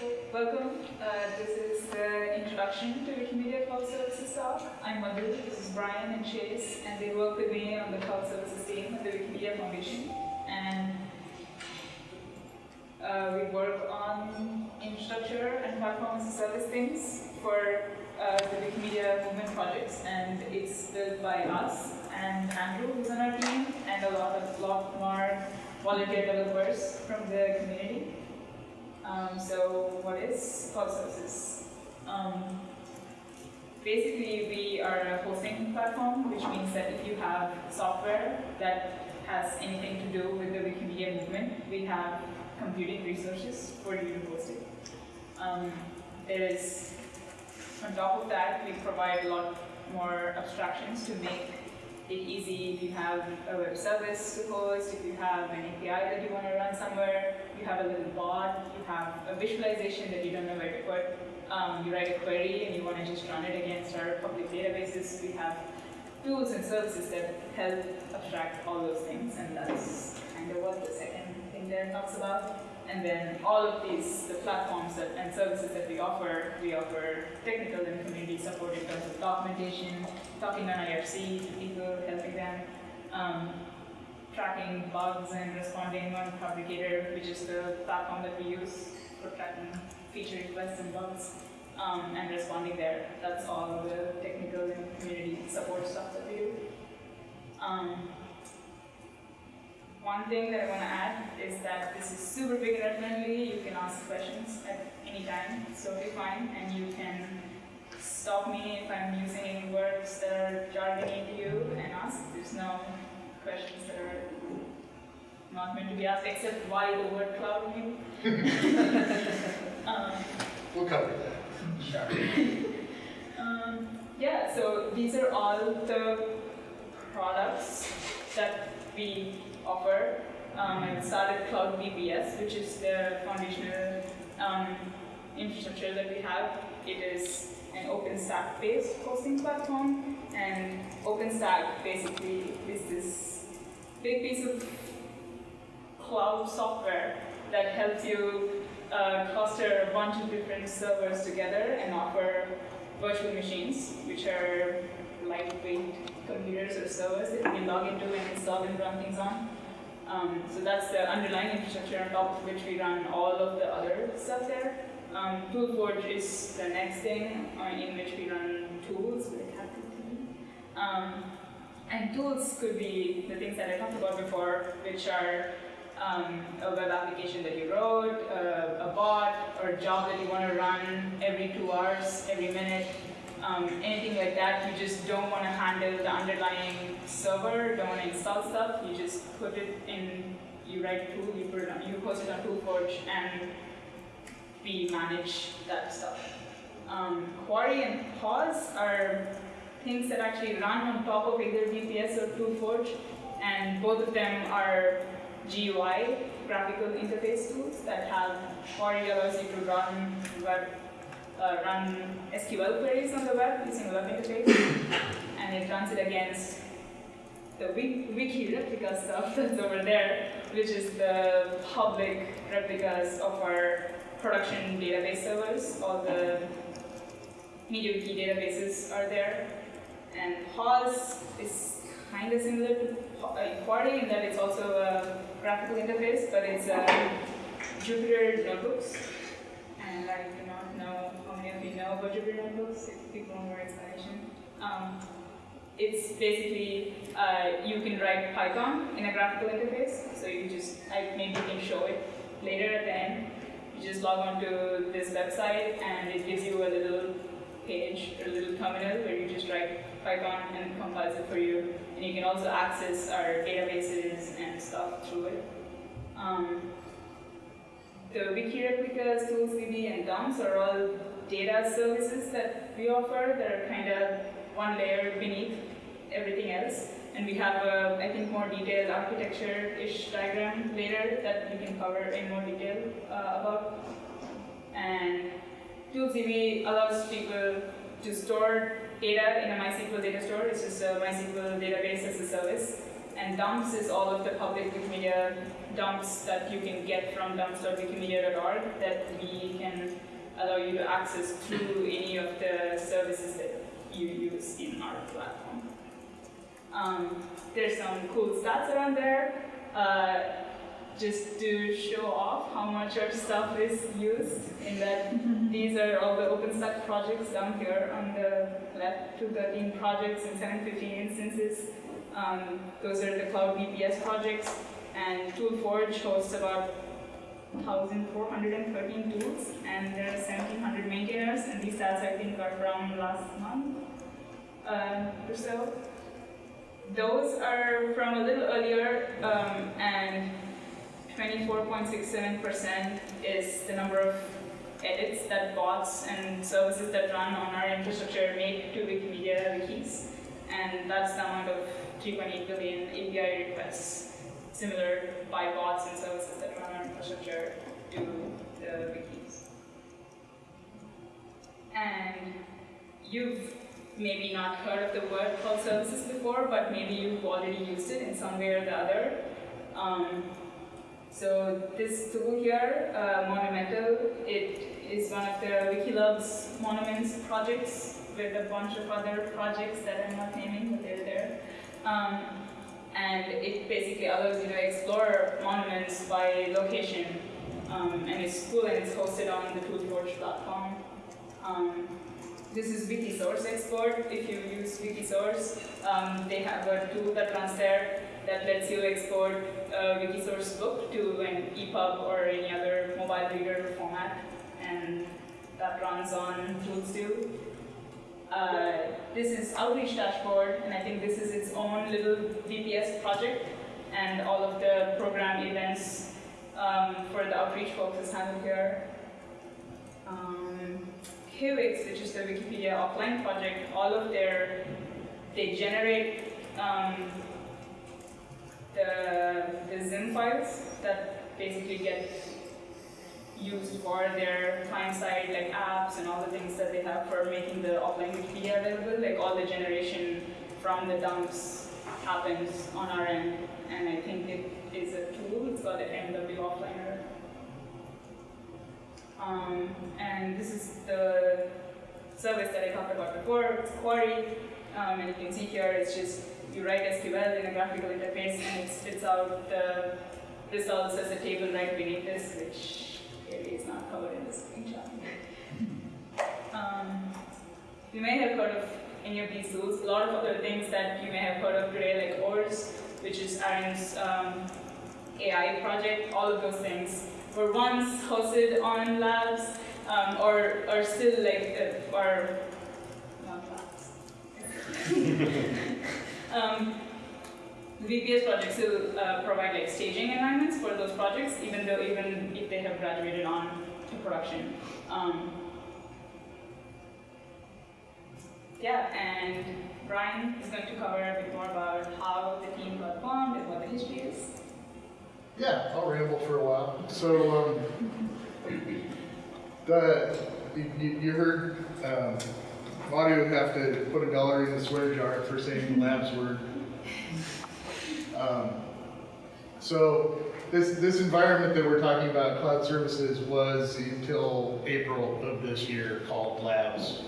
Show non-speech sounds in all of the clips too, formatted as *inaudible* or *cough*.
Welcome. Uh, this is the introduction to Wikimedia Cloud Services talk. I'm Madhu, this is Brian and Chase, and they work with me on the Cloud Services team at the Wikimedia Foundation. And uh, we work on infrastructure and platform as a service things for uh, the Wikimedia movement projects. And it's built by us and Andrew, who's on our team, and a lot of lot more volunteer developers from the community. Um, so what is cloud services? Um, basically, we are a hosting platform, which means that if you have software that has anything to do with the Wikimedia movement, we have computing resources for you to host it. Um, there is, on top of that, we provide a lot more abstractions to make it easy if you have a web service to host, if you have an API that you want to run somewhere, you have a little bot, you have a visualization that you don't know where to put, um, you write a query and you want to just run it against our public databases, we have tools and services that help abstract all those things, and that's kind of what the second thing there talks about. And then all of these, the platforms that, and services that we offer, we offer technical and community support in terms of documentation, talking on IRC to people, helping them, um, tracking bugs and responding on Phabricator, which is the platform that we use for tracking feature requests and bugs, um, and responding there. That's all the technical and community support stuff that we do. Um, one thing that I want to add is that this is super beginner friendly. You can ask questions at any time. It's totally fine. And you can stop me if I'm using any words that are jargony to you and ask. There's no questions that are not meant to be asked except why the word cloud *laughs* *laughs* um, We'll cover that. Sure. *laughs* um, yeah, so these are all the products that we offer. Um, I started Cloud VPS, which is the foundational um, infrastructure that we have. It is an OpenStack-based hosting platform, and OpenStack basically is this big piece of cloud software that helps you uh, cluster a bunch of different servers together and offer virtual machines, which are lightweight computers or servers that you can log into and install and run things on. Um, so that's the underlying infrastructure on top of which we run all of the other stuff there. Um, ToolForge is the next thing uh, in which we run tools with a. Um, and tools could be the things that I talked about before, which are um, a web application that you wrote, uh, a bot, or a job that you want to run every two hours, every minute, um, anything like that. You just don't want to handle the underlying server, don't want to install stuff. You just put it in, you write tool, you put it on, you post it on ToolForge, and we manage that stuff. Um, Quarry and PAWS are things that actually run on top of either VPS or ToolForge, and both of them are GUI, graphical interface tools that have Quarry allows you to run web, uh, run SQL queries on the web using a web interface, and it runs it against the wiki replica stuff *laughs* that's over there, which is the public replicas of our production database servers. All the MediaWiki databases are there. And PAWS is kind of similar to Quarry in that it's also a graphical interface, but it's a Jupyter notebooks. And I do not know how many of you know about Jupyter notebooks, if people want more explanation. Um, it's basically, uh, you can write Python in a graphical interface, so you just, I maybe can show it later at the end. You just log on to this website and it gives you a little page or a little terminal where you just write Python and it compiles it for you. And you can also access our databases and stuff through it. Um, the wiki replicas, ToolsDB, and dumps are all data services that we offer that are kind of one layer beneath everything else. And we have a, I think, more detailed architecture-ish diagram later that we can cover in more detail uh, about. And ToolsDB allows people to store data in a MySQL data store. It's just a MySQL database as a service. And dumps is all of the public Wikimedia dumps that you can get from dumps.wikimedia.org that we can allow you to access through any of the services that you use in our platform. Um, there's some cool stats around there. Uh, just to show off how much our stuff is used in that *laughs* these are all the OpenStack projects down here on the left, 213 projects and 715 instances. Um, those are the Cloud VPS projects and ToolForge hosts about 1,413 tools and there are 1,700 maintainers and these stats I think are from last month uh, or so. Those are from a little earlier um, and 24.67% is the number of edits that bots and services that run on our infrastructure make to Wikimedia wikis. And that's the amount of 3.8 billion API requests, similar by bots and services that run on infrastructure to the wikis. And you've maybe not heard of the word called services before, but maybe you've already used it in some way or the other. Um, so this tool here, uh, Monumental, it is one of the Wiki Loves Monuments projects with a bunch of other projects that I'm not naming, but they're there. Um, and it basically allows you to explore monuments by location. Um, and it's cool and it's hosted on the ToolForge platform. Um, this is Wikisource export. If you use Wikisource, um, they have a tool that runs there that lets you export a Wikisource book to an EPUB or any other mobile reader format, and that runs on ToolStue. Uh, this is Outreach Dashboard, and I think this is its own little VPS project, and all of the program events um, for the outreach folks is handled here. Um, Kiwix, which is the Wikipedia offline project, all of their, they generate um, the, the Zim files that basically get used for their client-side like apps and all the things that they have for making the offline Wikipedia available, like all the generation from the dumps happens on our end, and I think it is a tool, it's called the MW Offliner. Um, and this is the service that I talked about before, it's Quarry, um, and you can see here it's just you write SQL in a graphical interface and it spits out the results as a table right beneath this, which is not covered in this screenshot. Um, you may have heard of any of these tools. A lot of other things that you may have heard of today, like ORES, which is Aaron's um, AI project, all of those things were once hosted on labs um, or are still like, uh, are not labs. *laughs* um, the VPS projects will uh, provide like staging environments for those projects, even though even if they have graduated on to production. Um, yeah, and Brian is going to cover a bit more about how the team got formed and what the history is. Yeah, I'll ramble for a while. So, um, the, you, you heard, um, would have to put a dollar in the swear jar for saying the lab's word. Um, so, this, this environment that we're talking about, cloud services, was until April of this year called labs.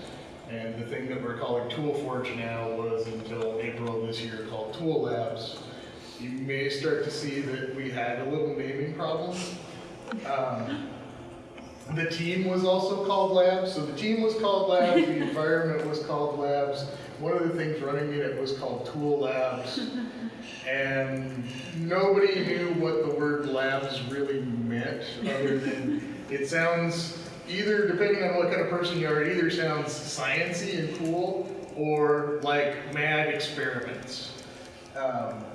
And the thing that we're calling ToolForge now was until April of this year called Tool Labs. You may start to see that we had a little naming problem. Um, the team was also called Labs, so the team was called Labs, the environment was called Labs. One of the things running it was called Tool Labs. And nobody knew what the word labs really meant, other than it sounds, either, depending on what kind of person you are, it either sounds sciencey and cool, or like mad experiments. Um,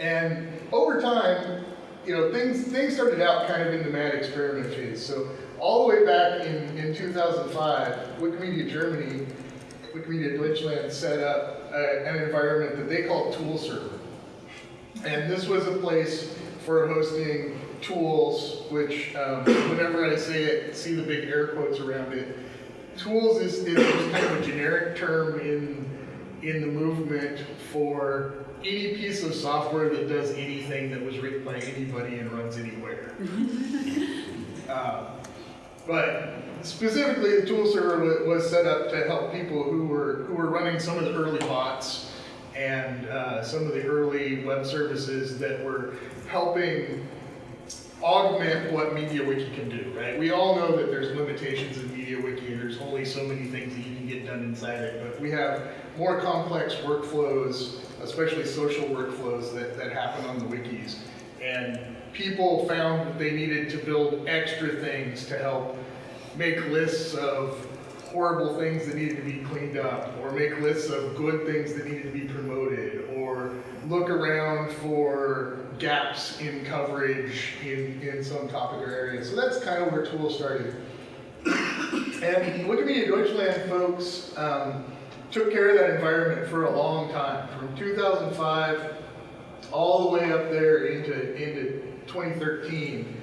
and over time, you know, things things started out kind of in the mad experiment phase. So all the way back in, in 2005, Wikimedia Germany, Wikimedia Deutschland set up a, an environment that they called Tool Server. And this was a place for hosting tools, which um, whenever I say it, see the big air quotes around it. Tools is, is kind of a generic term in, in the movement for any piece of software that does anything that was written by anybody and runs anywhere. *laughs* Um, But specifically, the tool server wa- was set up to help people who were, who were running some of the early bots and uh, some of the early web services that were helping augment what MediaWiki can do, right? We all know that there's limitations in MediaWiki and there's only so many things that you can get done inside it, but we have more complex workflows, especially social workflows that, that happen on the wikis. And people found that they needed to build extra things to help make lists of horrible things that needed to be cleaned up, or make lists of good things that needed to be promoted, or look around for gaps in coverage in, in some topic or area. So that's kind of where Tool started. And Wikimedia Deutschland folks um, took care of that environment for a long time, from 2005 all the way up there into, into 2013.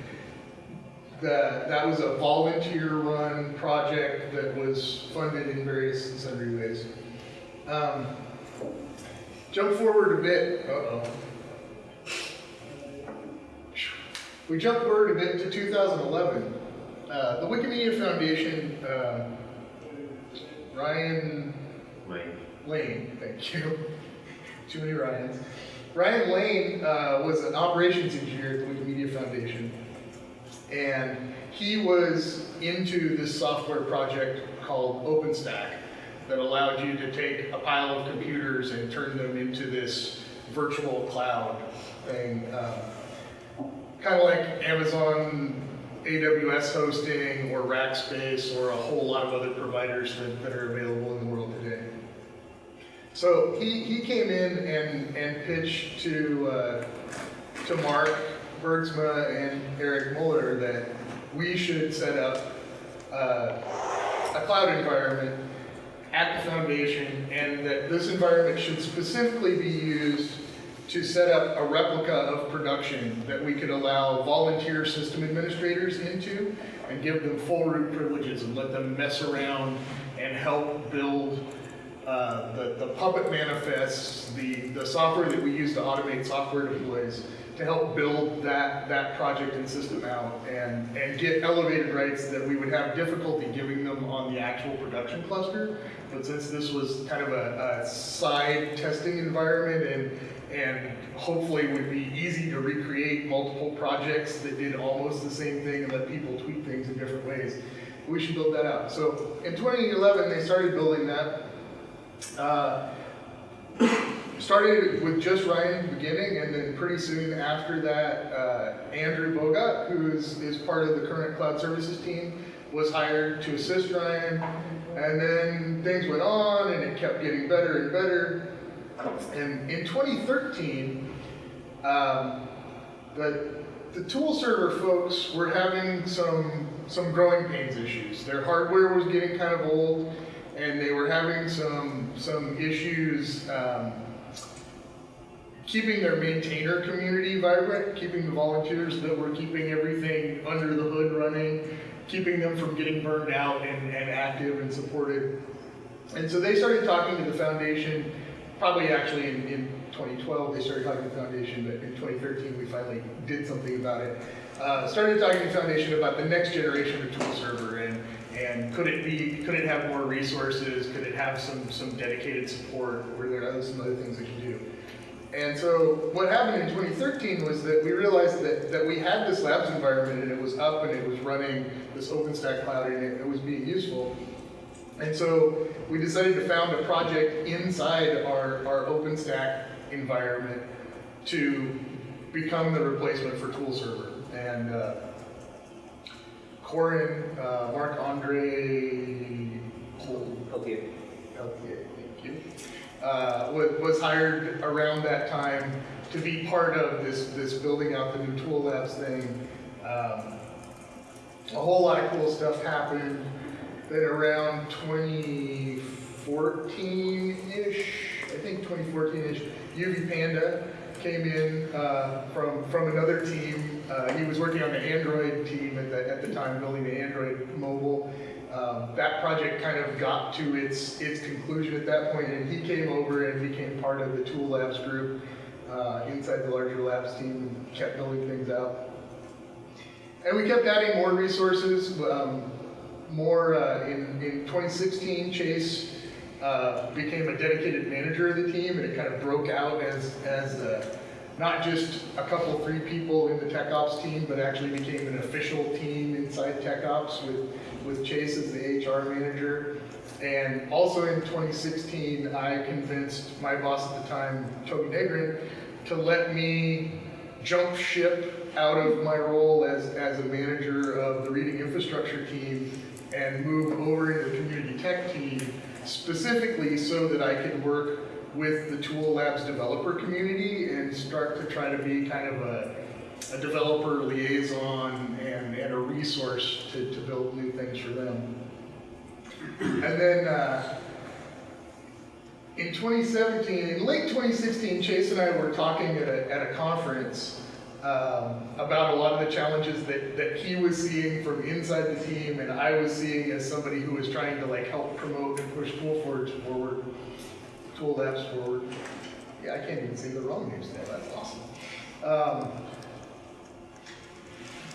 That, that was a volunteer-run project that was funded in various and sundry ways. Um, jump forward a bit. Uh-oh. We jump forward a bit to 2011. Uh, the Wikimedia Foundation, uh, Ryan Wait. Lane, thank you. *laughs* Too many Ryans. Ryan Lane uh, was an operations engineer at the Wikimedia Foundation. And he was into this software project called OpenStack that allowed you to take a pile of computers and turn them into this virtual cloud thing. Um, kind of like Amazon AWS hosting or Rackspace or a whole lot of other providers that, that are available in the world today. So he, he came in and, and pitched to, uh, to Mark Bergsma and Erik Möller that we should set up uh, a cloud environment at the foundation and that this environment should specifically be used to set up a replica of production that we could allow volunteer system administrators into and give them full root privileges and let them mess around and help build uh, the, the Puppet manifests, the, the software that we use to automate software deploys to help build that, that project and system out and, and get elevated rights that we would have difficulty giving them on the actual production cluster. But since this was kind of a, a side testing environment and, and hopefully would be easy to recreate multiple projects that did almost the same thing and let people tweak things in different ways, we should build that out. So in 2011, they started building that. Uh, *coughs* started with just Ryan in the beginning, and then pretty soon after that, uh, Andrew Bogott, who is, is part of the current cloud services team, was hired to assist Ryan. And then things went on, and it kept getting better and better. And in 2013, um, the, the tool server folks were having some, some growing pains issues. Their hardware was getting kind of old, and they were having some, some issues um, keeping their maintainer community vibrant, keeping the volunteers that were keeping everything under the hood running, keeping them from getting burned out and, and active and supported. And so they started talking to the foundation, probably actually in, in 2012 they started talking to the foundation, but in 2013 we finally did something about it. Uh, started talking to the foundation about the next generation of tool server and, and could it be, could it have more resources, could it have some, some dedicated support, were there some other things it could do? And so what happened in 2013 was that we realized that, that we had this labs environment and it was up and it was running this OpenStack cloud and it, it was being useful. And so we decided to found a project inside our, our OpenStack environment to become the replacement for tool server. And uh, Coren, uh, Marc-André, Okay. Okay, thank you. Uh, was, was hired around that time to be part of this, this building out the new tool labs thing. Um, a whole lot of cool stuff happened. Then around 2014-ish, I think 2014-ish, YuviPanda came in uh, from from another team. Uh, he was working on the Android team at the at the time, building the Android mobile. Um, that project kind of got to its its conclusion at that point, and he came over and became part of the Tool Labs group uh, inside the larger labs team, and kept building things out. and we kept adding more resources. Um, more uh, in, in 2016, Chase uh, became a dedicated manager of the team, and it kind of broke out as as uh, not just a couple, three people in the tech ops team, but actually became an official team inside tech ops with with Chase as the HR manager. And also in 2016, I convinced my boss at the time, Toby Negrin, to let me jump ship out of my role as, as a manager of the reading infrastructure team and move over into the community tech team specifically so that I could work with the Tool Labs developer community and start to try to be kind of a, a developer liaison and, and a resource to, to build new things for them. And then uh, in 2017, in late 2016, Chase and I were talking at a, at a conference um, about a lot of the challenges that, that he was seeing from inside the team and I was seeing as somebody who was trying to like help promote and push ToolForge forward, Tool Labs forward. Yeah, I can't even say the wrong names now, that's awesome. Um,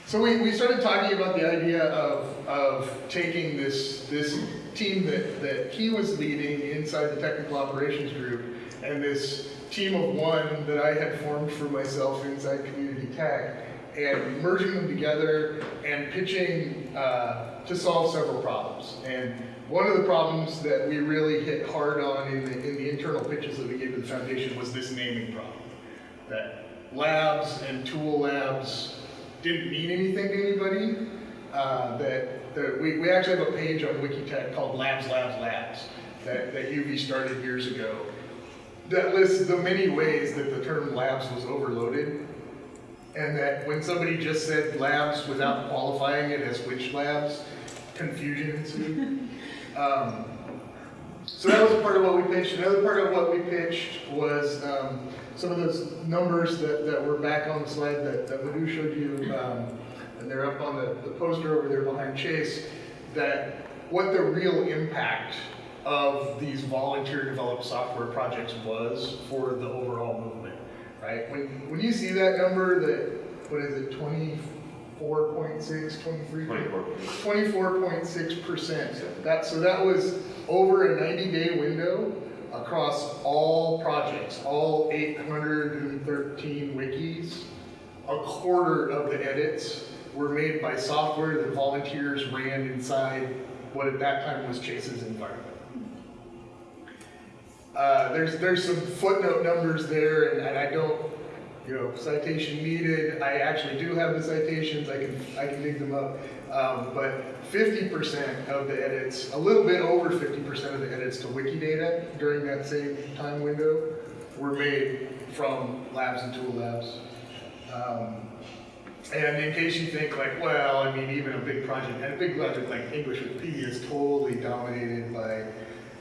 so we, we started talking about the idea of, of taking this, this team that, that he was leading inside the technical operations group and this team of one that I had formed for myself inside community tech and merging them together and pitching uh, to solve several problems. And one of the problems that we really hit hard on in the, in the internal pitches that we gave to the foundation was this naming problem. That labs and tool labs didn't mean anything to anybody. Uh, that, that we, we actually have a page on Wikitech called Labs, Labs, Labs that, that Yuvi started years ago that lists the many ways that the term labs was overloaded. And that when somebody just said labs without qualifying it as which labs, confusion ensued. *laughs* um, so that was part of what we pitched. Another part of what we pitched was um, some of those numbers that, that were back on the slide that, that Madhu showed you, um, and they're up on the, the poster over there behind Chase, that what the real impact of these volunteer developed software projects was for the overall movement, right? When, when you see that number that, what is it, 24.6, 23? 24.6%. That, so that was over a 90-day window across all projects, all 813 wikis. A quarter of the edits were made by software that volunteers ran inside what at that time was Chase's environment. Uh, there's there's some footnote numbers there, and, and I don't, you know, citation needed. I actually do have the citations. I can I can dig them up. Um, but 50% of the edits, a little bit over 50% of the edits to Wikidata during that same time window were made from labs and tool labs. Um, and in case you think like, well, I mean, even a big project, and a big project like English Wikipedia is totally dominated by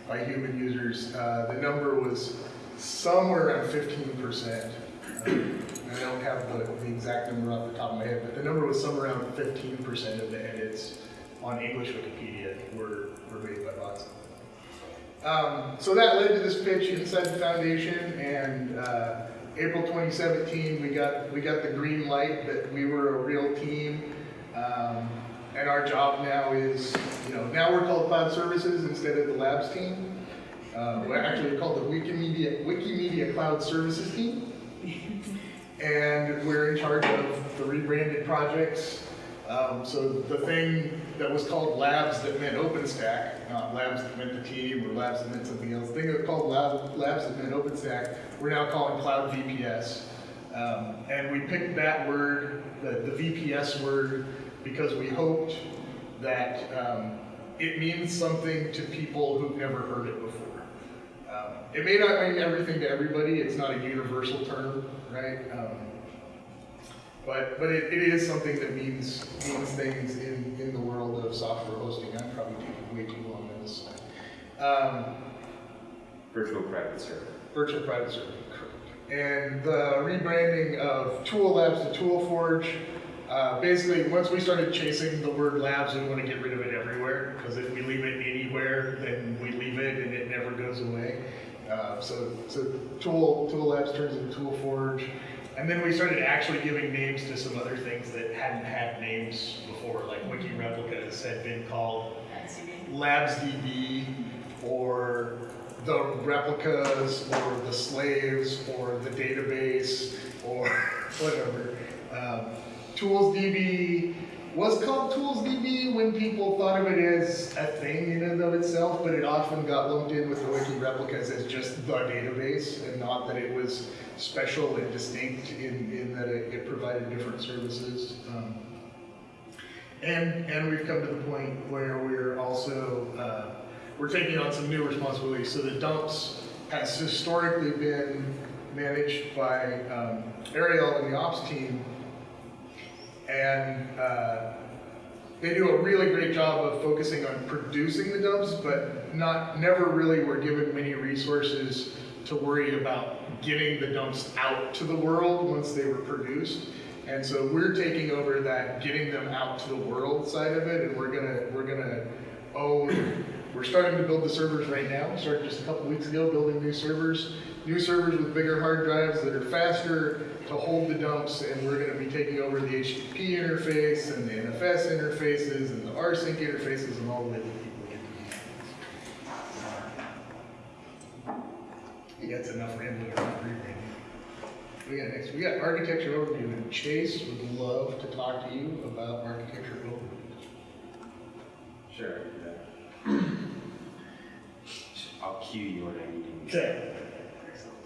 by human users. Uh, the number was somewhere around 15%. Um, I don't have the, the, exact number off the top of my head, but the number was somewhere around 15% of the edits on English Wikipedia were, were made by bots. Um, so that led to this pitch inside the foundation, and uh, April 2017, we got we got the green light that we were a real team. Um, and our job now is, you know, now we're called Cloud Services instead of the Labs team. Uh, we're actually called the Wikimedia, Wikimedia Cloud Services team. And we're in charge of the rebranded projects. Um, so the thing that was called Labs that meant OpenStack, not Labs that meant the team or Labs that meant something else, the thing that called Lab, Labs that meant OpenStack, we're now calling Cloud VPS. Um, and we picked that word, the, the VPS word, because we hoped that um, it means something to people who've never heard it before. Um, it may not mean everything to everybody, it's not a universal term, right? Um, but but it, it is something that means means things in, in the world of software hosting. I'm probably taking way too long on this slide. Um, virtual private server. Virtual private server, correct. And the rebranding of Tool Labs to ToolForge uh, basically, once we started chasing the word labs, we want to get rid of it everywhere, because if we leave it anywhere, then we leave it and it never goes away. Uh, so, so Tool, Tool Labs turns into tool forge, and then we started actually giving names to some other things that hadn't had names before, like Wiki replicas had been called. LabsDB or the replicas or the slaves or the database or *laughs* whatever. Um, ToolsDB was called ToolsDB when people thought of it as a thing in and of itself, but it often got lumped in with the Wiki replicas as just the database and not that it was special and distinct in, in that it, it provided different services. Um, and, and we've come to the point where we're also, uh, we're taking on some new responsibilities. So the dumps has historically been managed by um, Ariel and the ops team. And uh, they do a really great job of focusing on producing the dumps, but not, never really were given many resources to worry about getting the dumps out to the world once they were produced. And so we're taking over that, getting them out to the world side of it, and we're gonna, we're gonna own, we're starting to build the servers right now. We started just a couple weeks ago building new servers, new servers with bigger hard drives that are faster to hold the dumps, and we're gonna be taking over the HTTP interface and the NFS interfaces and the rsync interfaces and all the way to That's enough rambling around rebranding. We got next, we got architecture overview, and Chase would love to talk to you about architecture overview. Sure. yeah. I'll cue you when I need to. Excellent.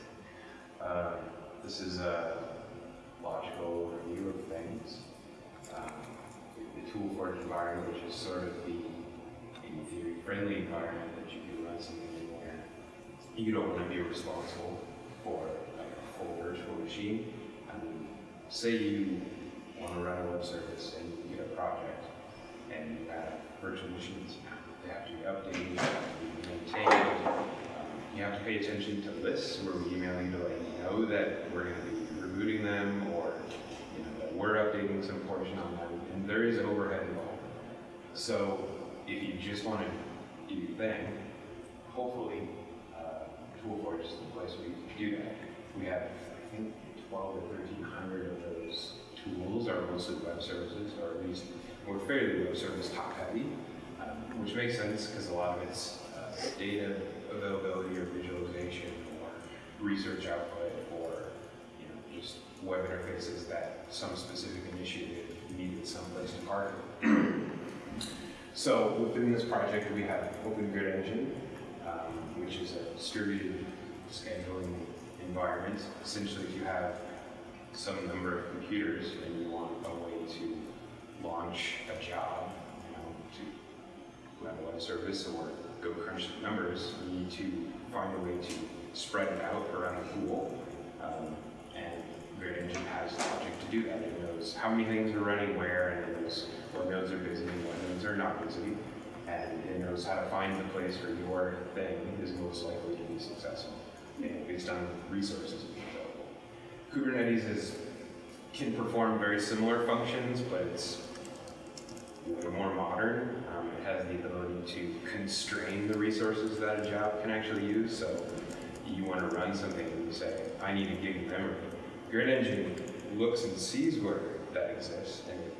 Uh, This is a logical review of things. Um, The ToolForge environment, which is sort of the, in theory, friendly environment that you can run something in where you don't want to be responsible for like a full virtual machine. I mean, say you want to run a web service and you get a project and you have virtual machines. Have to be updated, they have to maintained. You have to pay attention to lists where we email you to let you know that we're going to be rebooting them or you know, that we're updating some portion on them. And there is overhead involved. So if you just want to do your thing, hopefully, uh, ToolForge is the place where you can do that. We have, I think, 12 or 1,300 of those tools are mostly web services, or at least we're fairly web service top heavy, which makes sense because a lot of it's uh, data availability or visualization or research output or you know just web interfaces that some specific initiative needed someplace to park. *clears throat* So within this project, we have Open Grid Engine, um, which is a distributed scheduling environment. Essentially, if you have some number of computers and you want a way service or go crunch numbers, you need to find a way to spread it out around the pool. Um, and Grid Engine has logic to do that. It knows how many things are running where, and it knows what nodes are busy and what nodes are not busy. And it knows how to find the place where your thing is most likely to be successful, based on resources available. Kubernetes is, can perform very similar functions, but it's more modern. Um, it has the ability to constrain the resources that a job can actually use. So you want to run something and you say, I need a gig of memory. Grid Engine looks and sees where that exists and it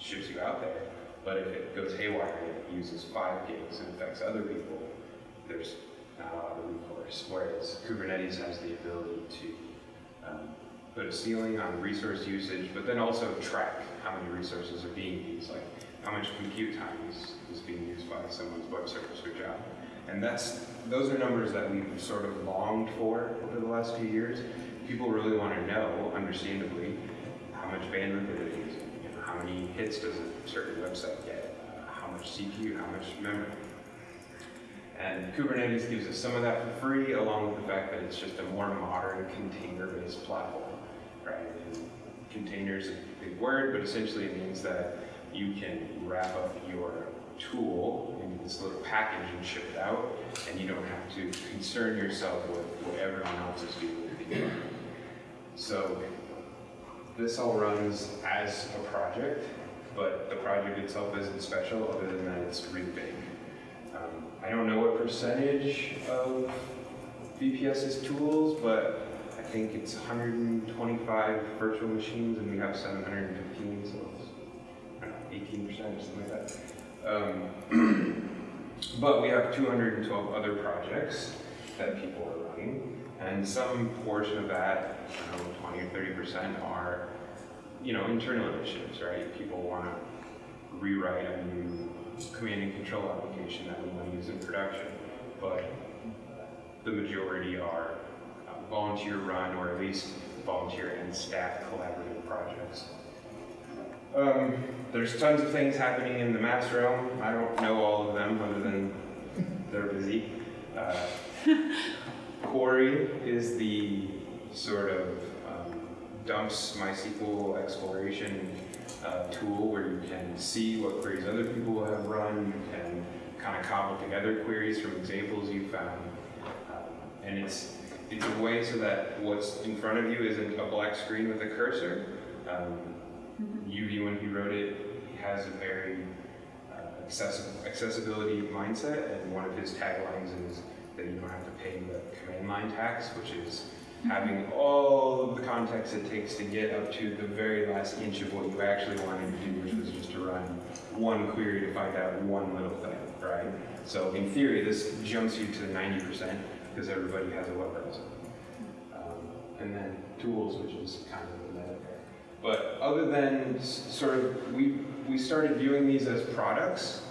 ships you out there. But if it goes haywire and it uses five gigs and affects other people, there's not a lot of recourse. Whereas Kubernetes has the ability to um, put a ceiling on resource usage, but then also track how many resources are being used, like how much compute time is, is being used by someone's web service or job. And that's those are numbers that we've sort of longed for over the last few years. People really want to know, understandably, how much bandwidth it is using, you know, how many hits does a certain website get, uh, how much CPU, how much memory. And Kubernetes gives us some of that for free, along with the fact that it's just a more modern container-based platform, right? And containers word, but essentially it means that you can wrap up your tool into this little package and ship it out, and you don't have to concern yourself with what everyone else is doing with the environment. So this all runs as a project, but the project itself isn't special, other than that it's really big. Um, I don't know what percentage of VPS is tools, but think it's 125 virtual machines, and we have 715, so it's I don't know, 18% or something like that. Um, *clears throat* but we have 212 other projects that people are running, and some portion of that, I don't know, 20 or 30 percent are, you know, internal initiatives, right? People want to rewrite a new command and control application that we want to use in production, but the majority are uh, volunteer run or at least volunteer and staff collaborative projects. Um, there's tons of things happening in the mass realm. I don't know all of them other than they're busy. Uh, *laughs* Quarry is the sort of um, dumps MySQL exploration uh, tool where you can see what queries other people have run. You can kind of cobble together queries from examples you found. Um, and it's, it's a way so that what's in front of you isn't a black screen with a cursor. Um, Yuvi, when he wrote it, he has a very uh, accessible, accessibility mindset, and one of his taglines is that you don't have to pay the command line tax, which is having all of the context it takes to get up to the very last inch of what you actually wanted to do, which was just to run one query to find out one little thing, right? So in theory, this jumps you to 90% because everybody has a web browser. Um, and then tools, which is kind of the meta. But other than sort of, we, we started viewing these as products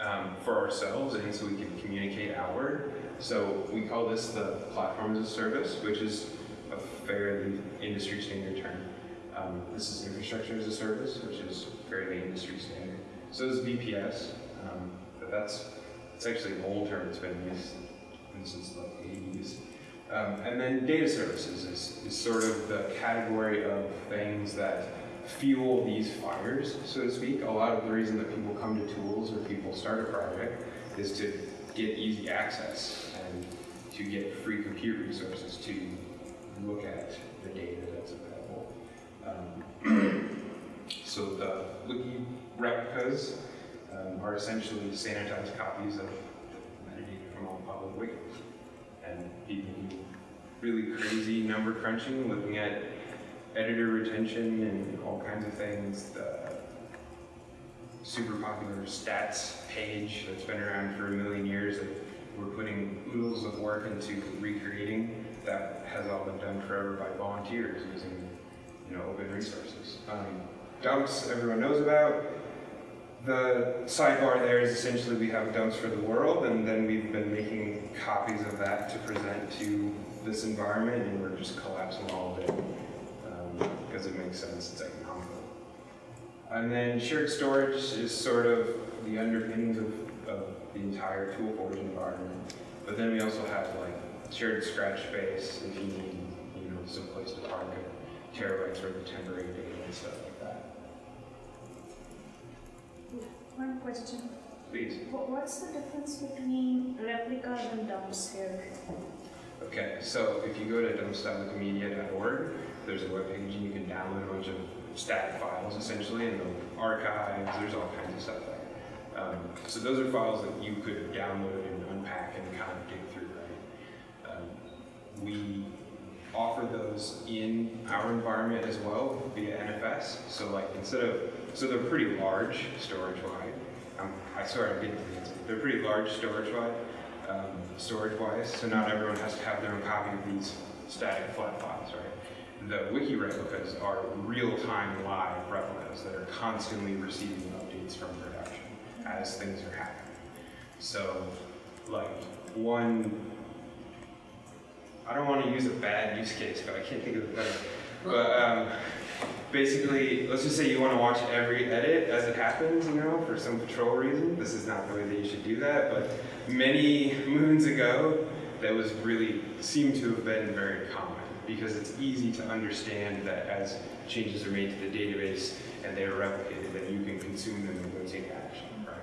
um, for ourselves and so we can communicate outward. So we call this the platform as a service, which is a fairly industry standard term. Um, this is infrastructure as a service, which is fairly industry standard. So is VPS, um, but that's it's actually an old term. It's been used since the 80s. Um, and then data services is, is sort of the category of things that fuel these fires, so to speak. A lot of the reason that people come to tools or people start a project is to get easy access and to get free compute resources to look at the data that's available. Um, *clears throat* so the wiki replicas um, are essentially sanitized copies of the metadata from all public wikis. And people really crazy number crunching, looking at editor retention and all kinds of things. The super popular stats page that's been around for a million years that we're putting oodles of work into recreating that has all been done forever by volunteers using you know open resources. Um, dumps everyone knows about. The sidebar there is essentially we have dumps for the world, and then we've been making copies of that to present to this environment, and we're just collapsing all of it um, because it makes sense, it's economical. And then shared storage is sort of the underpinnings of, of the entire ToolForge environment. But then we also have like shared scratch space if you need, you know, some place to park a terabytes worth of temporary data and stuff One question. Please. What's the difference between replicas and dumps here? Okay, so if you go to dumps.wikimedia.org, there's a webpage and you can download a bunch of static files essentially and the archives, there's all kinds of stuff there. Um, so those are files that you could download and unpack and kind of dig through, right? Um, we offer those in our environment as well via NFS. So like instead of, so they're pretty large storage wide. Um, I swear I'm getting answer. They're pretty large storage wide um, storage-wise, so not everyone has to have their own copy of these static flat files, right? The wiki replicas are real-time live replicas that are constantly receiving updates from production as things are happening. So, like, one, I don't want to use a bad use case, but I can't think of a better. But um, basically, let's just say you want to watch every edit as it happens, you know, for some control reason. This is not the way that you should do that, but many moons ago, that was really seemed to have been very common because it's easy to understand that as changes are made to the database and they are replicated, that you can consume them and go take action, right?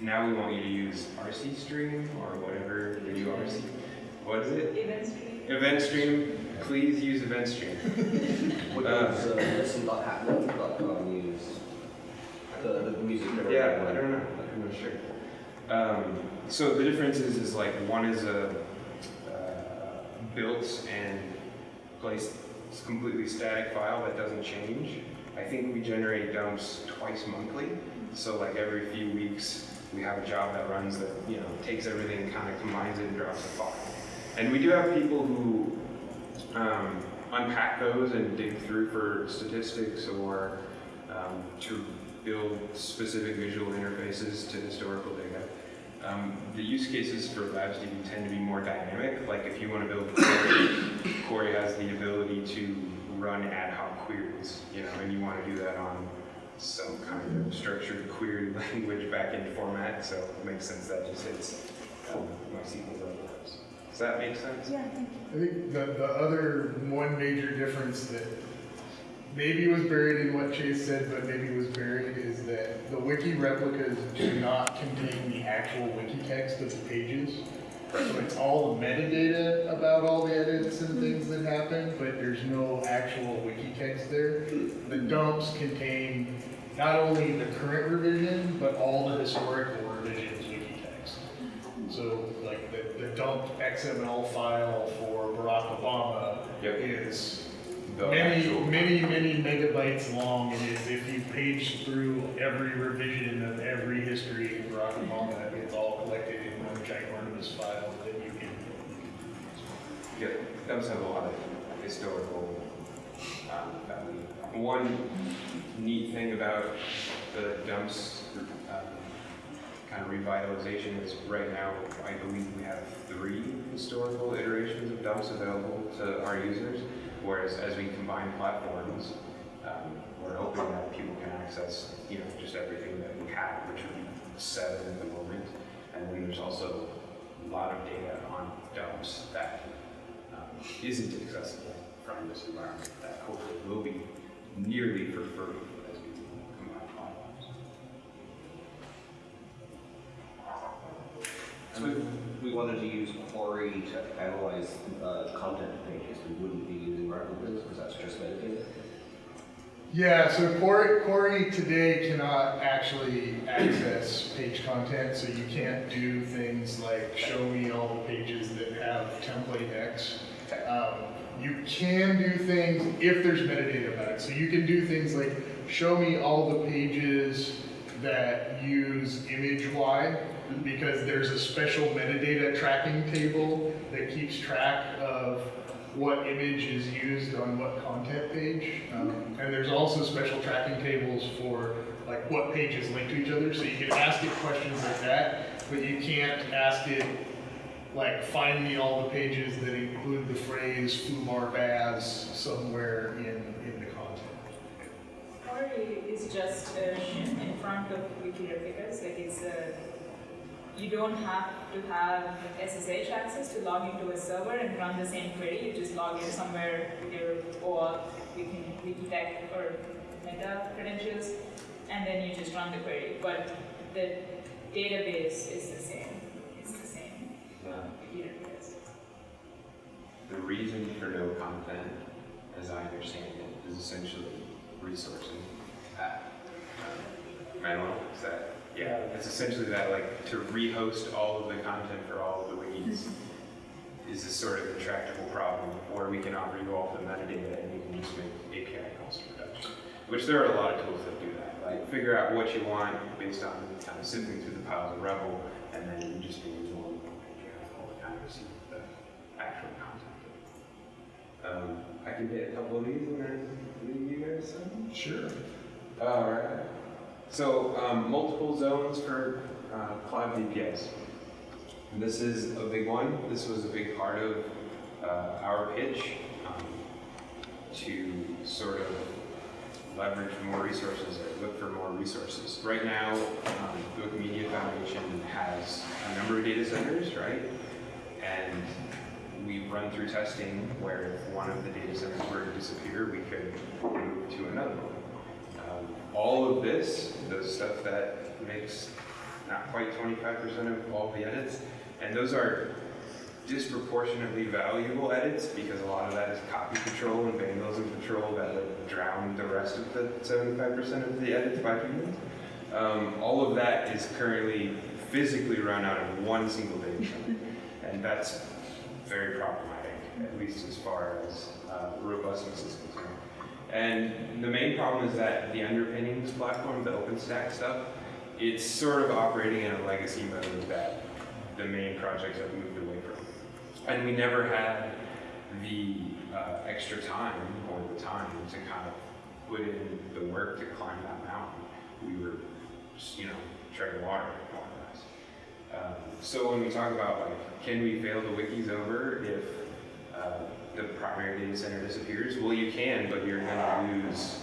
Now we want you to use RC stream or whatever new RC. What is it? Event stream. Event stream. Please use event stream. *laughs* What Uh, does uh, listen.hatnote.com use? The, the music. Yeah, I don't know. I'm not sure. Um, so the difference is, is like one is a uh, built and placed completely static file that doesn't change. I think we generate dumps twice monthly, so like every few weeks, we have a job that runs that, you know, takes everything, kind of combines it and drops a file. And we do have people who um, unpack those and dig through for statistics or um, to build specific visual interfaces to historical data. Um, the use cases for Labs DB tend to be more dynamic. Like if you want to build query, *coughs* Quarry has the ability to run ad hoc queries, you know, and you want to do that on some kind of structured query *laughs* language backend format. So it makes sense that just hits um, MySQL. Does that make sense? Yeah, thank you. I think the, the other one major difference that maybe was buried in what Chase said, but maybe was buried, is that the wiki replicas do not contain the actual wiki text of the pages. So it's all the metadata about all the edits and things that happen, but there's no actual wiki text there. The dumps contain not only the current revision, but all the historical revisions wiki text. So like the, the dumped XML file for Barack Obama Yep. is The many, actual- many, many megabytes long. It is, if you page through every revision of every history of Barack Obama, it's all collected in one ginormous file that you can. Yeah, dumps have a lot of historical um, value. One neat thing about the dumps um, kind of revitalization is right now, I believe we have three historical iterations of dumps available to our users, whereas as we combine platforms, um, we're hoping that people can access, you know, just everything that we have, which would be seven at the moment. And then there's also a lot of data on dumps that um, isn't accessible from this environment that hopefully will be nearly for free as we combine platforms. So if we wanted to use Quarry to analyze uh, content pages, we wouldn't be using replicas because that's just metadata. Yeah, so Quarry, Quarry today cannot actually access page content, so you can't do things like show me all the pages that have template X. Um, you can do things if there's metadata about it. So you can do things like show me all the pages that use image Y because there's a special metadata tracking table that keeps track of what image is used on what content page. Um, mm-hmm. and there's also special tracking tables for like what pages link to each other. So you can ask it questions like that, but you can't ask it like find me all the pages that include the phrase Fumar Baz somewhere in, in the content. Quarry is just a shim in front of wiki replicas, like it's a, you don't have to have SSH access to log into a server and run the same query, you just log in somewhere with your OAuth, wiki, Wikitech or Meta credentials, and then you just run the query, but the database is the same, it's the same replicas. The reason for no content, as I understand it, is essentially resourcing. Uh, um, Manuel, is that, yeah, it's essentially that, like, to rehost all of the content for all of the wikis is a sort of intractable problem, or we can offer you all the metadata and you can just make API calls to production. Which there are a lot of tools that do that, like figure out what you want based on kind of sifting through the piles of Rebel, and then you just use one all the time to see the actual content. Um, I can hit a couple of these and then leave you guys some. Sure. All right. So um, multiple zones for uh, cloud VPS. This is a big one. This was a big part of uh, our pitch um, to sort of leverage more resources or look for more resources. Right now, um, the Wikimedia Foundation has a number of data centers, right? And we've run through testing where if one of the data centers were to disappear, we could move to another one. All of this, the stuff that makes not quite 25% of all the edits, and those are disproportionately valuable edits because a lot of that is copy control and vandalism control that would drown the rest of the 75% of the edits by humans. Um, all of that is currently physically run out of one single data and that's very problematic. at least as far as uh, robustness is concerned. And the main problem is that the underpinnings platform, the OpenStack stuff, it's sort of operating in a legacy mode that the main projects have moved away from. And we never had the uh, extra time or the time to kind of put in the work to climb that mountain. We were, just, you know, treading water more or less. Um, so when we talk about like, can we fail the wikis over if uh, the primary data center disappears? Well, you can, but you're going to lose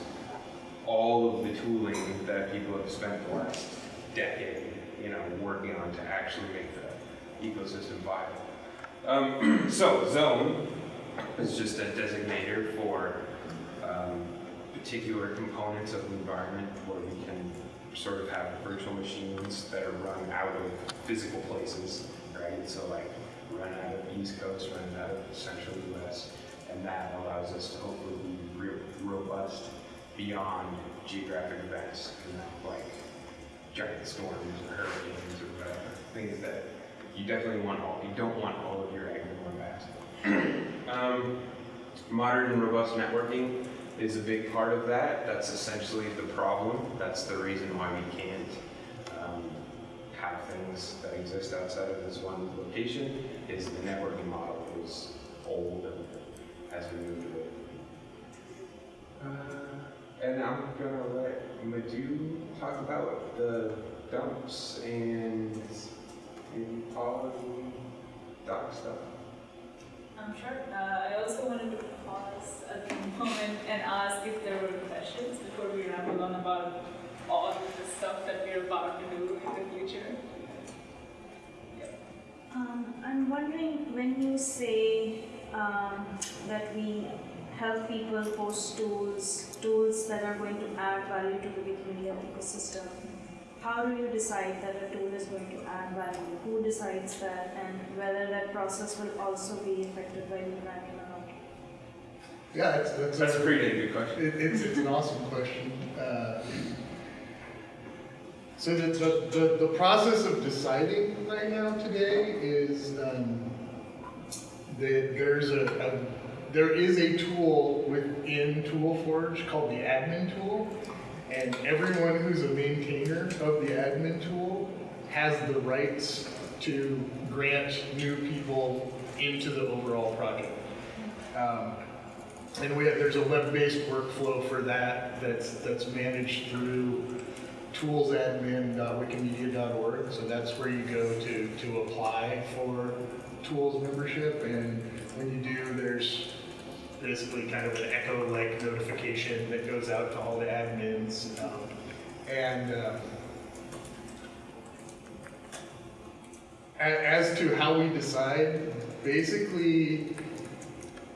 all of the tooling that people have spent the last decade, you know, working on to actually make the ecosystem viable. Um, *clears throat* so zone is just a designator for um, particular components of the environment where we can sort of have virtual machines that are run out of physical places, right? So like run out of the East Coast, run out of the Central US, and that allows us to hopefully be robust beyond geographic events, you know, like giant storms or hurricanes or whatever. Things that you definitely want all, you don't want all of your eggs in one basket. um, modern and robust networking is a big part of that. That's essentially the problem. That's the reason why we can't um, have things that exist outside of this one location. Is the networking model is old and has been moved away. Uh, and I'm gonna let Madhu talk about the dumps and maybe PAWS and Doc stuff. I'm sure. Uh, I also wanted to pause at the moment and ask if there were questions before we ramble on about all of the stuff that we're about to do in the future. Um, I'm wondering when you say um, that we help people post tools, tools that are going to add value to the Wikimedia ecosystem, how do you decide that a tool is going to add value? Who decides that, and whether that process will also be affected by the branding or not? Yeah, it's, that's, That's a pretty good question. It, it's, it's an awesome question. Uh, so the, the, the, the process of deciding right now today is um, that there's a, a there is a tool within ToolForge called the admin tool, and everyone who's a maintainer of the admin tool has the rights to grant new people into the overall project. Um, and we have, there's a web-based workflow for that that's, that's managed through toolsadmin.wikimedia.org. So that's where you go to, to apply for tools membership. And when you do, there's basically kind of an echo-like notification that goes out to all the admins. Um, and uh, as to how we decide, basically,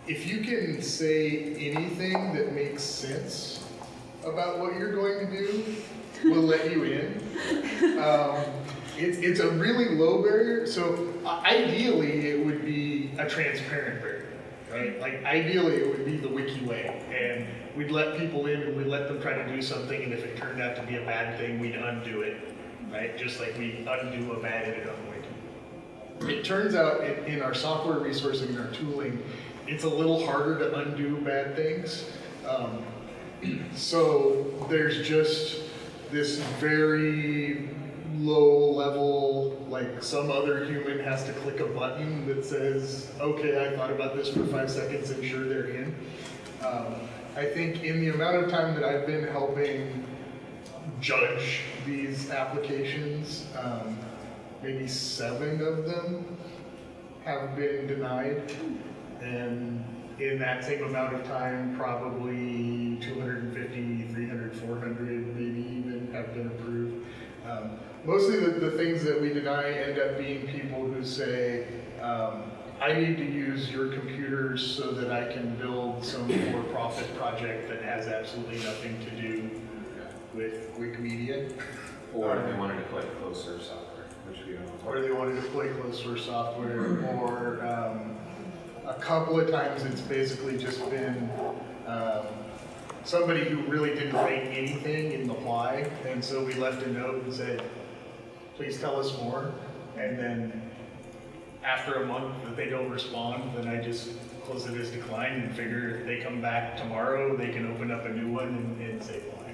if you can say anything that makes sense about what you're going to do, we'll let you in. Um, it's, it's a really low barrier, so uh, ideally it would be a transparent barrier, right? Like ideally it would be the wiki way, and we'd let people in and we'd let them try to do something, and if it turned out to be a bad thing, we'd undo it, right? Just like we undo a bad edit on the wiki. It turns out in, in our software resourcing and our tooling, it's a little harder to undo bad things. Um, *clears throat* so there's just this very low level, like some other human has to click a button that says, okay, I thought about this for five seconds and sure they're in. Um, I think in the amount of time that I've been helping judge these applications, um, maybe seven of them have been denied. And in that same amount of time, probably 250, 300, 400 maybe even have been approved. Um, mostly the, the things that we deny end up being people who say, um, I need to use your computers so that I can build some for-profit project that has absolutely nothing to do with Wikimedia. Or if they wanted to play closer software, which we don't. or they wanted to play closed source software, or um, a couple of times it's basically just been um, somebody who really didn't write anything in the why, and so we left a note and said, please tell us more, and then after a month that they don't respond, then I just close it as declined and figure if they come back tomorrow, they can open up a new one and, and say why.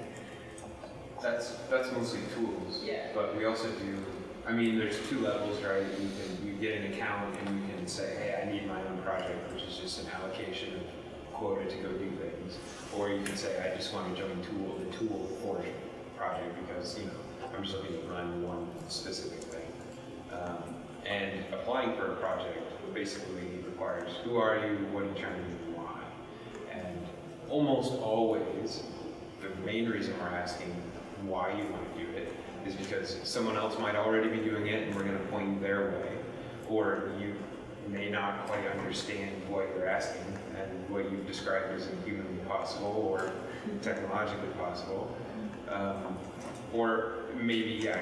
That's, that's mostly tools. Yeah. But we also do, I mean, there's two levels, right? You can, you get an account and you can say, hey, I need my own project, which is just an allocation of quota to go do things. Or you can say, I just want to join tool, the tool a project because, you know, I'm just looking to run one specific thing. Um, and applying for a project basically requires, who are you, what are you trying to do, why? And almost always, the main reason we're asking why you want to do it is because someone else might already be doing it and we're going to point their way, or you may not quite understand what you're asking and what you've described isn't humanly possible or technologically possible. Um, or maybe, yeah,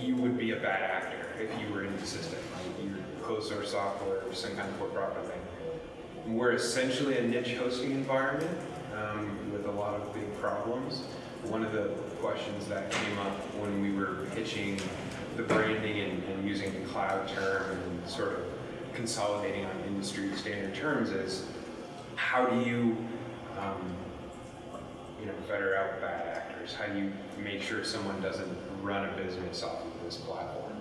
you would be a bad actor if you were in the system. Like you're closed source software or some kind of for-profit thing. We're essentially a niche hosting environment um, with a lot of big problems. One of the questions that came up when we were pitching the branding and, and using the cloud term and sort of consolidating on industry standard terms is how do you, um, you know, better out bad actors? How do you make sure someone doesn't run a business off of this platform?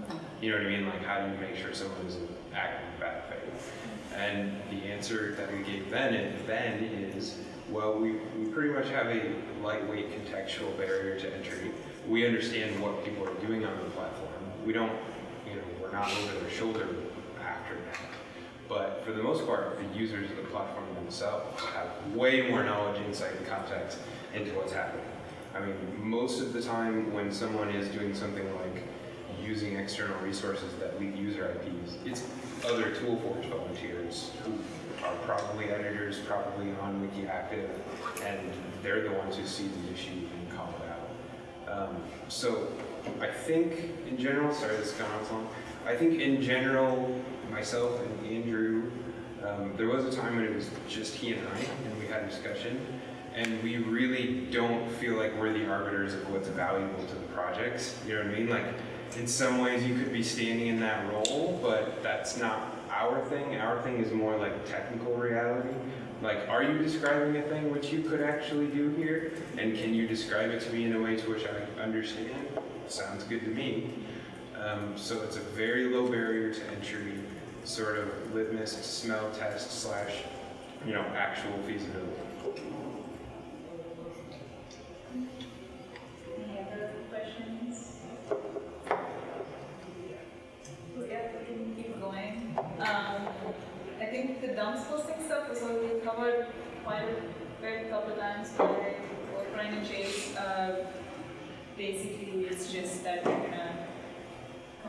You know what I mean? Like, how do you make sure someone isn't acting in bad faith? And the answer that we gave then, then is, well, we, we pretty much have a lightweight contextual barrier to entry. We understand what people are doing on the platform. We don't, you know, we're not over their shoulder after. But for the most part, the users of the platform themselves have way more knowledge, insight, and context into what's happening. I mean, most of the time when someone is doing something like using external resources that leak user IPs, it's other ToolForge volunteers who are probably editors, probably on WikiActive, and they're the ones who see the issue and call it out. Um, so I think in general, sorry this has gone on so long, I think in general, myself and Andrew, um, there was a time when it was just he and I, and we had a discussion, and we really don't feel like we're the arbiters of what's valuable to the projects. You know what I mean? Like, in some ways you could be standing in that role, but that's not our thing. Our thing is more like technical reality. Like, are you describing a thing which you could actually do here? And can you describe it to me in a way to which I understand? Sounds good to me. Um, so it's a very low barrier to entry, sort of litmus smell test slash, you know, actual feasibility. Any other questions? Yeah, we can keep going. Um, I think the dumps posting stuff was already covered quite a couple times by Brian and Chase. Uh, basically, it's just that we're gonna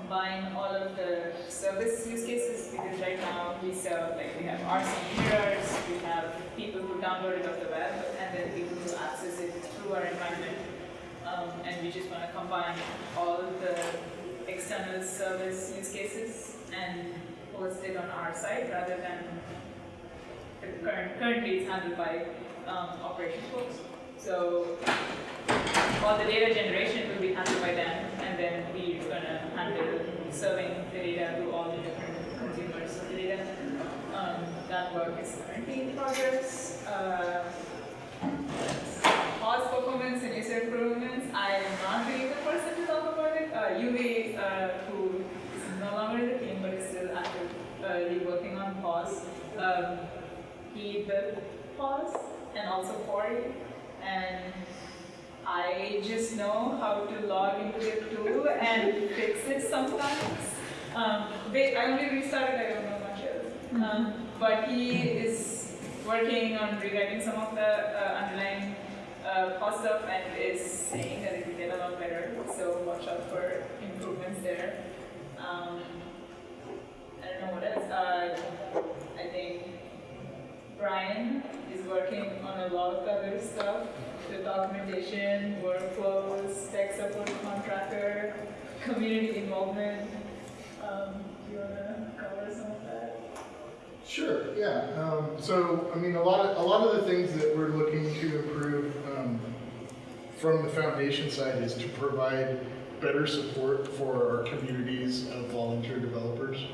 combine all of the service use cases because right now we serve, like, we have RC mirrors, we have people who download it off the web, and then people who access it through our environment. Um, and we just want to combine all of the external service use cases and host it on our site rather than current, currently it's handled by um, operations folks. So all the data generation will be handled by them, and then we're gonna handle serving the data to all the different consumers of the data. Um, that work is currently in progress. Uh, PAWS performance and user improvements. I am not really the person to talk about it. Uh, Yuvi, uh, who is no longer in the team but is still actively working on PAWS, um, he built PAWS and also Quarry, and I just know how to log into the tool and fix it sometimes. Um, wait, I only restarted, I don't know much else. Um, but he is working on rewriting some of the uh, underlying uh, cost stuff and is saying that it will get a lot better. So watch out for improvements there. Um, I don't know what else. Uh, I think Brian is working on a lot of other stuff, the documentation, workflows, tech support contractor, community involvement. Um, do you wanna cover some of that? Sure, yeah. Um, so, I mean, a lot of, a lot of the things that we're looking to improve um, from the foundation side is to provide better support for our communities of volunteer developers.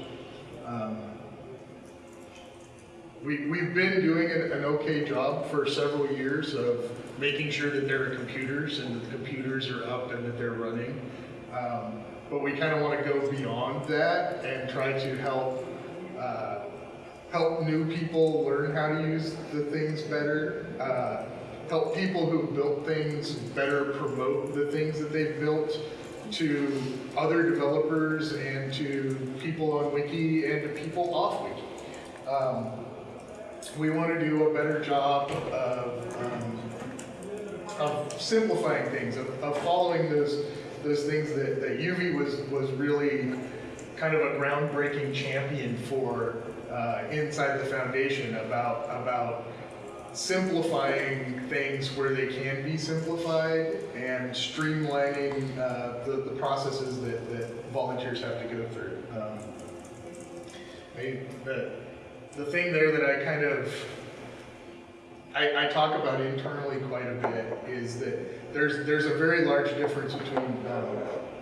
Um, we, we've been doing an, okay job for several years of making sure that there are computers and that the computers are up and that they're running. Um, but we kind of want to go beyond that and try to help uh, help new people learn how to use the things better. Uh, help people who built things better promote the things that they've built to other developers and to people on Wiki and to people off Wiki. Um, we want to do a better job of, um, of simplifying things, of, of following those those things that, that Yuvi was was really kind of a groundbreaking champion for uh, inside the foundation about about simplifying things where they can be simplified and streamlining uh, the, the processes that, that volunteers have to go through. Um, I, the thing there that I kind of I, I talk about internally quite a bit is that there's there's a very large difference between um,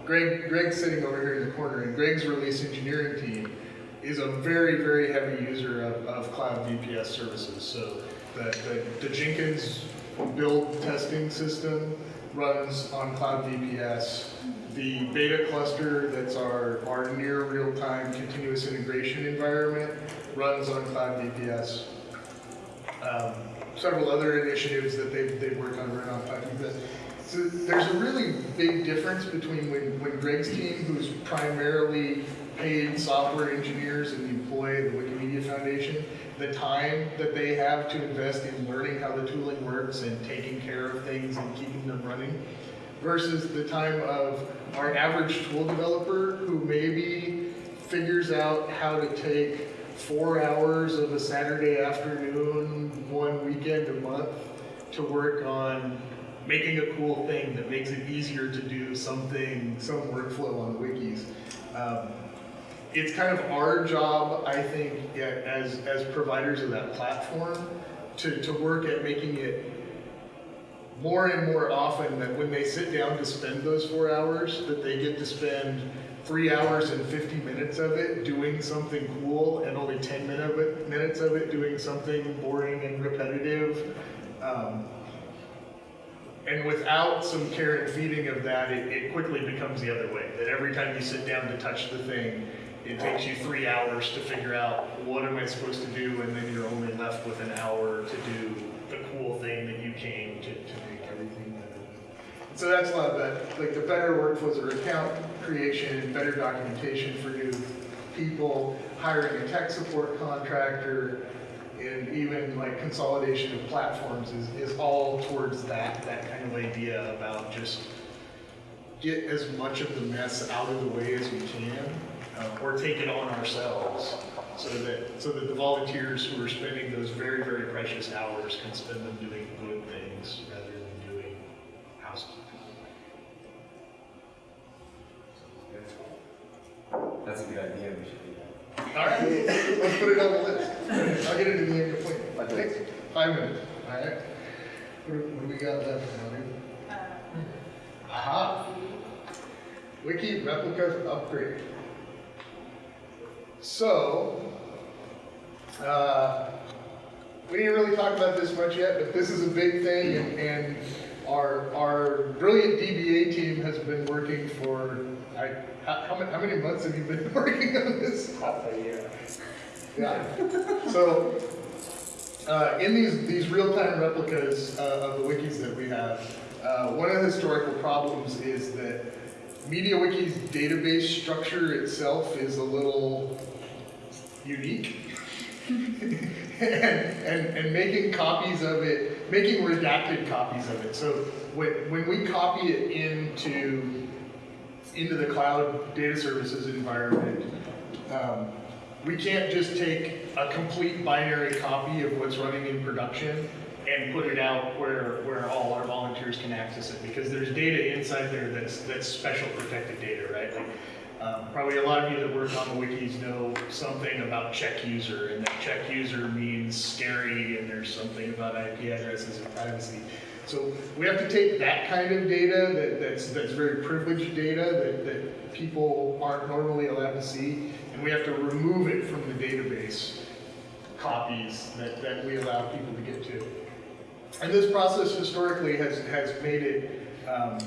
Greg Greg's sitting over here in the corner and Greg's release engineering team is a very very heavy user of, of cloud VPS services. So the, the, the Jenkins build testing system runs on cloud VPS. The beta cluster that's our, our near real-time continuous integration environment runs on cloud VPS. Um, several other initiatives that they've, they've worked on around Python. But so there's a really big difference between when, when Greg's team, who's primarily paid software engineers and the employee of the Wikimedia Foundation, the time that they have to invest in learning how the tooling works and taking care of things and keeping them running, versus the time of our average tool developer who maybe figures out how to take four hours of a Saturday afternoon, one weekend a month to work on making a cool thing that makes it easier to do something, some workflow on wikis. Um, it's kind of our job, I think, yeah, as, as providers of that platform, to, to work at making it more and more often that when they sit down to spend those four hours, that they get to spend three hours and 50 minutes of it doing something cool and only 10 minute of it, minutes of it doing something boring and repetitive. Um, and without some care and feeding of that, it, it quickly becomes the other way. That every time you sit down to touch the thing, it takes you three hours to figure out what am I supposed to do, and then you're only left with an hour to do So that's a lot of that, like the better workflows or account creation, better documentation for new people, hiring a tech support contractor, and even like consolidation of platforms is, is all towards that, that kind of idea about just get as much of the mess out of the way as we can, uh, or take it on ourselves, so that, so that the volunteers who are spending those very, very precious hours can spend them doing good things rather than doing housekeeping. That's a good idea, we should do that. All right, let's put it on the list. I'll get it in the end point. Five all right. What what do we got left dude? Aha. Wiki replicas upgrade. So, uh, we didn't really talk about this much yet, but this is a big thing, and, and our our brilliant DBA team has been working for. I, how, how many how many months have you been *laughs* working on this? half a year. Yeah. So, uh, in these, these real-time replicas uh, of the wikis that we have, uh, one of the historical problems is that MediaWiki's database structure itself is a little unique. *laughs* and, and, and making copies of it, making redacted copies of it. So when, when we copy it into, into the cloud data services environment, um, we can't just take a complete binary copy of what's running in production and put it out where, where all our volunteers can access it, because there's data inside there that's, that's special protected data, right? Like, um, probably a lot of you that work on the wikis know something about check user, and that check user means scary, and there's something about IP addresses and privacy. So we have to take that kind of data that, that's, that's very privileged data that, that people aren't normally allowed to see, and we have to remove it from the database copies that, that we allow people to get to. And this process historically has, has made it um,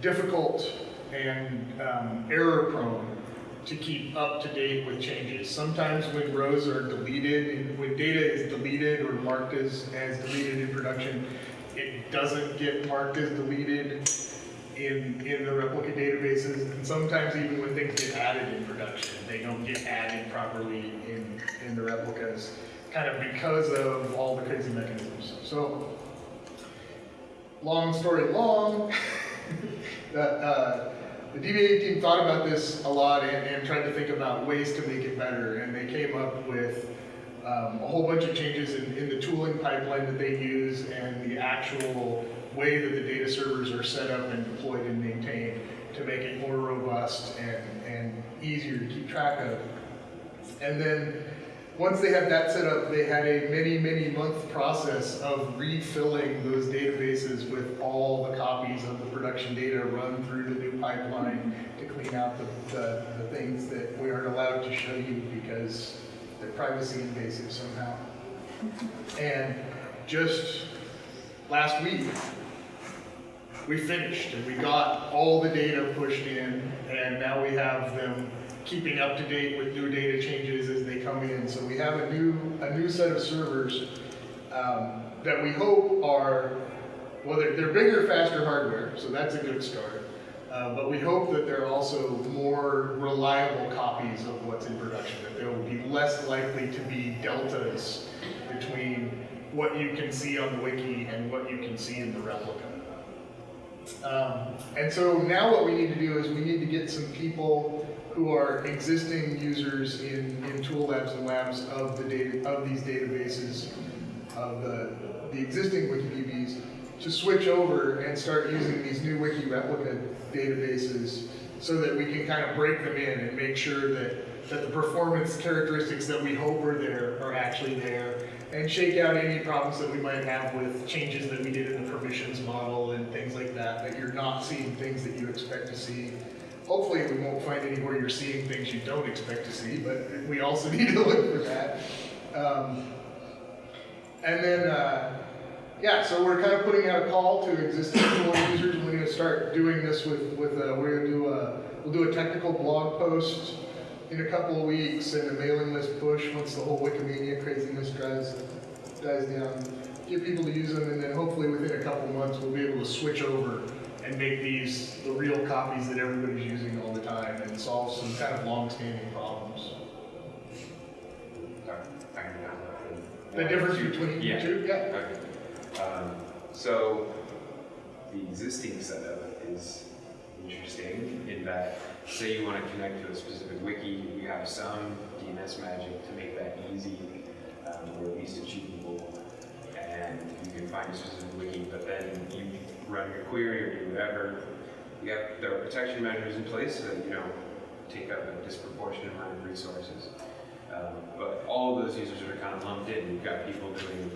difficult and um, error prone to keep up to date with changes. Sometimes when rows are deleted, when data is deleted or marked as, as deleted in production, it doesn't get marked as deleted in, in the replica databases. And sometimes even when things get added in production, they don't get added properly in, in the replicas, kind of because of all the crazy mechanisms. So, long story long, *laughs* the, uh, the DBA team thought about this a lot and, and tried to think about ways to make it better, and they came up with um, a whole bunch of changes in, in the tooling pipeline that they use and the actual way that the data servers are set up and deployed and maintained to make it more robust and, and easier to keep track of. And then, once they had that set up, they had a many, many month process of refilling those databases with all the copies of the production data run through the new pipeline to clean out the, the, the things that we aren't allowed to show you because they're privacy invasive somehow. And just last week, we finished and we got all the data pushed in and now we have them keeping up to date with new data changes as they come in. So we have a new, a new set of servers um, that we hope are, well, they're, they're bigger, faster hardware, so that's a good start. Uh, but we hope that they're also more reliable copies of what's in production, that there will be less likely to be deltas between what you can see on the wiki and what you can see in the replica. Um, and so now what we need to do is we need to get some people who are existing users in, in tool labs and labs of the data of these databases of the, the existing WikiDBs to switch over and start using these new wiki replica databases so that we can kind of break them in and make sure that, that the performance characteristics that we hope are there are actually there and shake out any problems that we might have with changes that we did in the permissions model and things like that, that you're not seeing things that you expect to see. Hopefully we won't find anywhere you're seeing things you don't expect to see, but we also *laughs* need to look for that. Um, and then, uh, yeah, so we're kind of putting out a call to existing tool users. We're going to start doing this with, with uh, we're going to do a, we'll do a technical blog post in a couple of weeks and a mailing list push once the whole Wikimania craziness dies, dies down. Get people to use them, and then hopefully within a couple of months we'll be able to switch over and make these the real copies that everybody's using all the time and solve some kind of long-standing problems. Sorry, I can have The difference between the Yeah. two, yeah. Okay. Um, so the existing setup is interesting in that, say you want to connect to a specific wiki, you have some DNS magic to make that easy, um, or at least achievable, and you can find a specific wiki, but then you run your query or do whatever. You have there are protection measures in place that you don't take up a disproportionate amount of resources. Um, but all of those users are kind of lumped in. You've got people doing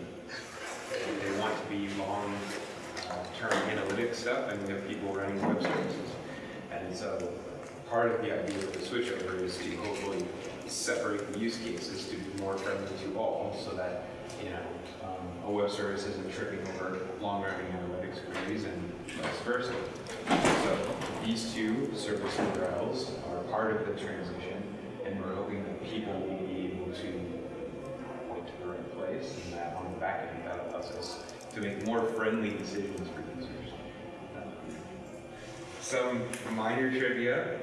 they want to be long uh, analytics stuff, and you have people running web services. And so part of the idea of the switchover is to hopefully separate the use cases to be more friendly to all so that, you know, um, a web service isn't tripping over long running analytics queries and vice versa. So these two service URLs are part of the transition, and we're hoping that people will be able to point to the right place, and that on the back end, that allows us to make more friendly decisions for users. Some minor trivia,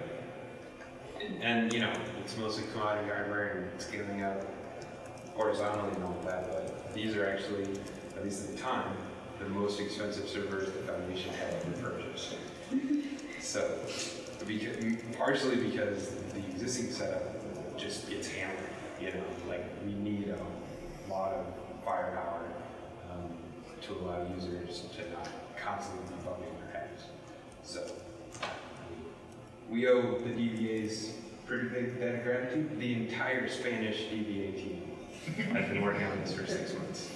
and you know, it's mostly commodity hardware and scaling up horizontally and all that, but these are actually, at least at the time, the most expensive servers the foundation had ever purchased. So, because, partially because the existing setup just gets hammered, you know, like we need a lot of firepower um, to allow users to not constantly be bumping their heads. So, we owe the DBAs pretty big debt of gratitude. The entire Spanish DBA team I've been working on this for six months.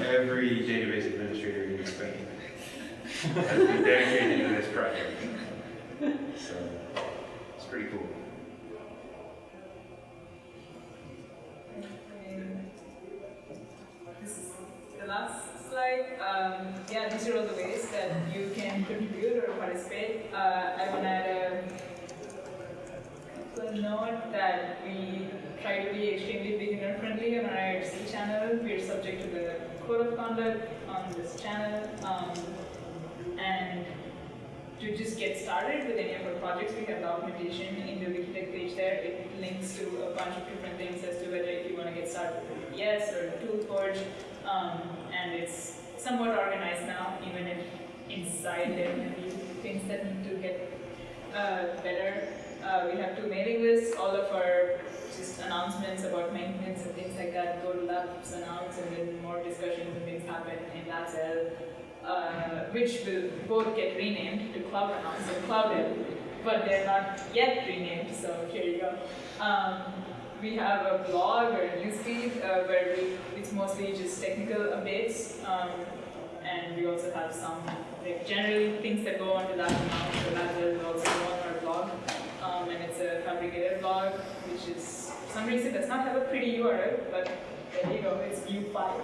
Every database administrator in Spain has been dedicated to this project. So, it's pretty cool. And This is the last slide. Um, yeah, these are all the ways that you can contribute or participate. Uh, I want to add a couple note we try to be extremely beginner friendly on our IRC channel. We are subject to the code of conduct on this channel. Um, and to just get started with any of our projects, we have documentation in the Wikitech page there. It links to a bunch of different things as to whether if you want to get started with VPS or ToolForge. Um, and it's somewhat organized now, even if inside there may be things that need to get uh, better. Uh, we have two mailing lists, all of our just announcements about maintenance and things like that go to labs announce and then more discussions and things happen in LabsL uh, which will both get renamed to Cloud Announce and Cloud-L, but they're not yet renamed, so here you go. Um, we have a blog or a newsfeed uh, where we, it's mostly just technical updates, um, and we also have some like generally things that go onto that account, so that will also go on our blog. Um, and it's a Phabricator blog, which is for some reason does not have a pretty URL, but there you go, it's view file.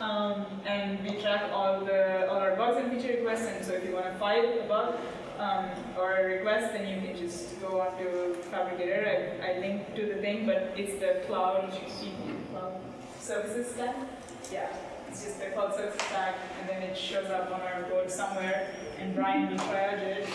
Um, and we track all the all our bugs and feature requests. And so if you want to file a bug um, or a request, then you can just go on to Phabricator. I, I linked to the thing, but it's the cloud cloud services stack. Yeah, it's just the cloud services stack, and then it shows up on our board somewhere. And Brian will triage it